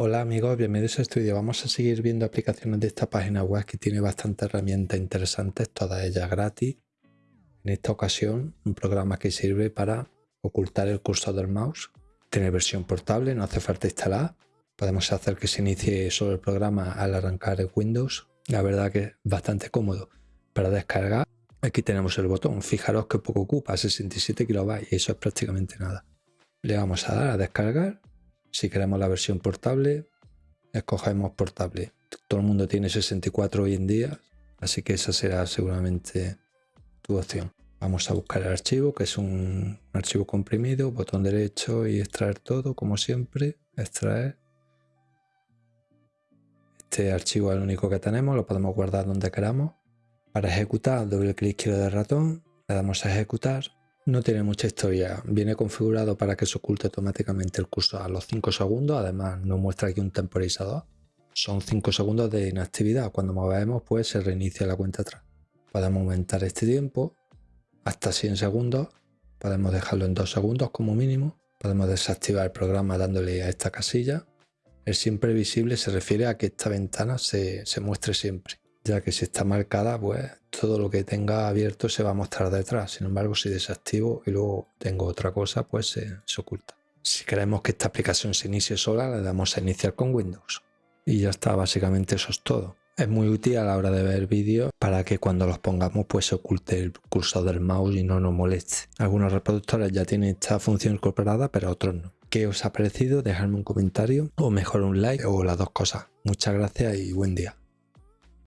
Hola amigos, bienvenidos a vídeo. Vamos a seguir viendo aplicaciones de esta página web que tiene bastantes herramientas interesantes, todas ellas gratis. En esta ocasión, un programa que sirve para ocultar el cursor del mouse. Tiene versión portable, no hace falta instalar. Podemos hacer que se inicie solo el programa al arrancar el Windows. La verdad que es bastante cómodo para descargar. Aquí tenemos el botón, fijaros que poco ocupa, 67 kilobytes y eso es prácticamente nada. Le vamos a dar a descargar si queremos la versión portable, escogemos portable. Todo el mundo tiene 64 hoy en día, así que esa será seguramente tu opción. Vamos a buscar el archivo, que es un archivo comprimido, botón derecho y extraer todo, como siempre, extraer. Este archivo es el único que tenemos, lo podemos guardar donde queramos. Para ejecutar, doble clic izquierdo del ratón, le damos a ejecutar no tiene mucha historia, viene configurado para que se oculte automáticamente el curso a los 5 segundos, además nos muestra aquí un temporizador. Son 5 segundos de inactividad, cuando movemos pues se reinicia la cuenta atrás. Podemos aumentar este tiempo hasta 100 segundos, podemos dejarlo en 2 segundos como mínimo, podemos desactivar el programa dándole a esta casilla. El siempre visible se refiere a que esta ventana se, se muestre siempre ya que si está marcada, pues todo lo que tenga abierto se va a mostrar detrás. Sin embargo, si desactivo y luego tengo otra cosa, pues se, oculta. Si queremos que esta aplicación se inicie sola, le damos a iniciar con Windows. Y ya está, básicamente eso es todo. Es muy útil a la hora de ver vídeos para que cuando los pongamos pues se oculte el cursor del mouse y no nos moleste. Algunos reproductores ya tienen esta función incorporada, pero otros no. ¿Qué os ha parecido? Dejadme un comentario o mejor un like o las dos cosas. Muchas gracias y buen día.